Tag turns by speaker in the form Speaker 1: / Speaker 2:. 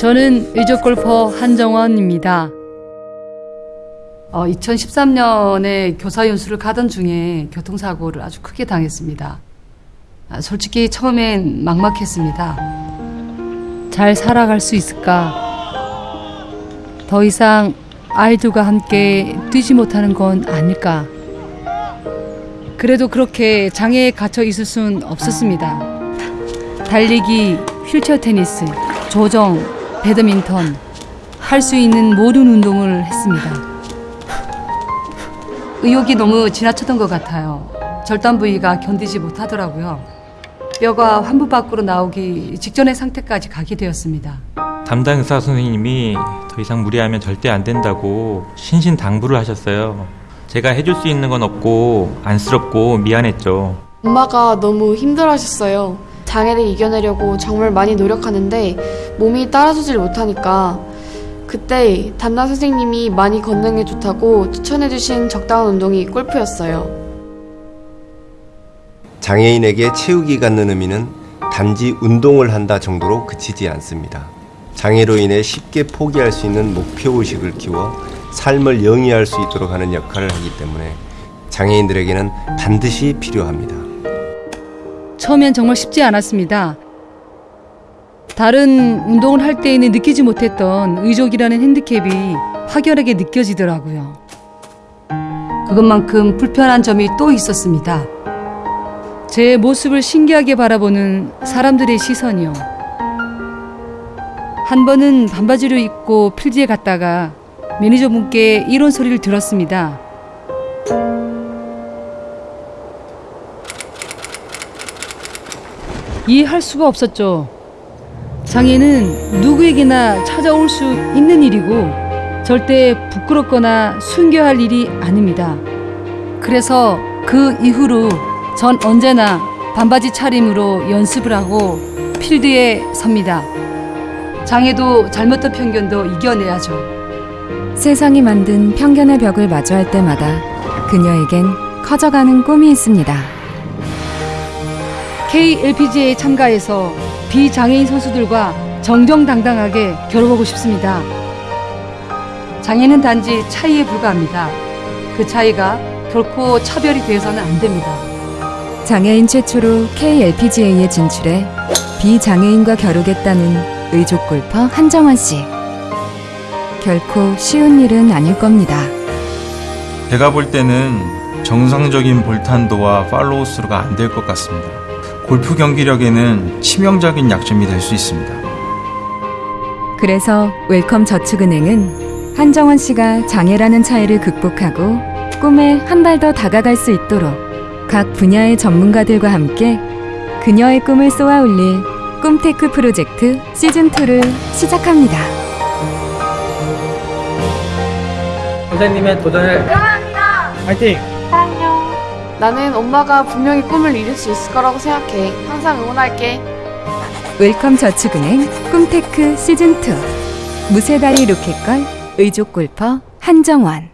Speaker 1: 저는 의족 골퍼 한정원입니다. 어, 2013년에 교사 연수를 가던 중에 교통사고를 아주 크게 당했습니다. 아, 솔직히 처음엔 막막했습니다. 잘 살아갈 수 있을까? 더 이상 아이들과 함께 뛰지 못하는 건 아닐까? 그래도 그렇게 장애에 갇혀 있을 순 없었습니다. 달리기, 휠체어 테니스, 조정, 배드민턴, 할 수 있는 모든 운동을 했습니다. 의욕이 너무 지나쳤던 것 같아요. 절단 부위가 견디지 못하더라고요. 뼈가 환부 밖으로 나오기 직전의 상태까지 가게 되었습니다.
Speaker 2: 담당 의사 선생님이 더 이상 무리하면 절대 안 된다고 신신 당부를 하셨어요. 제가 해줄 수 있는 건 없고 안쓰럽고 미안했죠.
Speaker 3: 엄마가 너무 힘들어하셨어요. 장애를 이겨내려고 정말 많이 노력하는데 몸이 따라주질 못하니까 그때 담당 선생님이 많이 건강에 좋다고 추천해주신 적당한 운동이 골프였어요.
Speaker 4: 장애인에게 체육이 갖는 의미는 단지 운동을 한다 정도로 그치지 않습니다. 장애로 인해 쉽게 포기할 수 있는 목표의식을 키워 삶을 영위할 수 있도록 하는 역할을 하기 때문에 장애인들에게는 반드시 필요합니다.
Speaker 1: 처음엔 정말 쉽지 않았습니다. 다른 운동을 할 때에는 느끼지 못했던 의족이라는 핸디캡이 확연하게 느껴지더라고요. 그것만큼 불편한 점이 또 있었습니다. 제 모습을 신기하게 바라보는 사람들의 시선이요. 한 번은 반바지를 입고 필드에 갔다가 매니저분께 이런 소리를 들었습니다. 이해할 수가 없었죠. 장애는 누구에게나 찾아올 수 있는 일이고 절대 부끄럽거나 숨겨야 할 일이 아닙니다. 그래서 그 이후로 전 언제나 반바지 차림으로 연습을 하고 필드에 섭니다. 장애도 잘못된 편견도 이겨내야죠.
Speaker 5: 세상이 만든 편견의 벽을 마주할 때마다 그녀에겐 커져가는 꿈이 있습니다.
Speaker 1: KLPGA에 참가해서 비장애인 선수들과 정정당당하게 겨뤄보고 싶습니다. 장애는 단지 차이에 불과합니다. 그 차이가 결코 차별이 되어서는 안 됩니다.
Speaker 5: 장애인 최초로 KLPGA에 진출해 비장애인과 겨루겠다는 의족 골퍼 한정원 씨. 결코 쉬운 일은 아닐 겁니다.
Speaker 6: 제가 볼 때는 정상적인 볼탄도와 팔로우 스루가 안 될 것 같습니다. 골프 경기력에는 치명적인 약점이 될 수 있습니다.
Speaker 5: 그래서 웰컴 저축은행은 한정원 씨가 장애라는 차이를 극복하고 꿈에 한 발 더 다가갈 수 있도록 각 분야의 전문가들과 함께 그녀의 꿈을 쏘아 올릴 꿈테크 프로젝트 시즌2를 시작합니다.
Speaker 7: 선생님의 도전을 화이팅!
Speaker 3: 나는 엄마가 분명히 꿈을 이룰 수 있을 거라고 생각해. 항상 응원할게.
Speaker 5: 웰컴 저축은행 꿈테크 시즌2 무쇠다리 로켓걸 의족 골퍼 한정원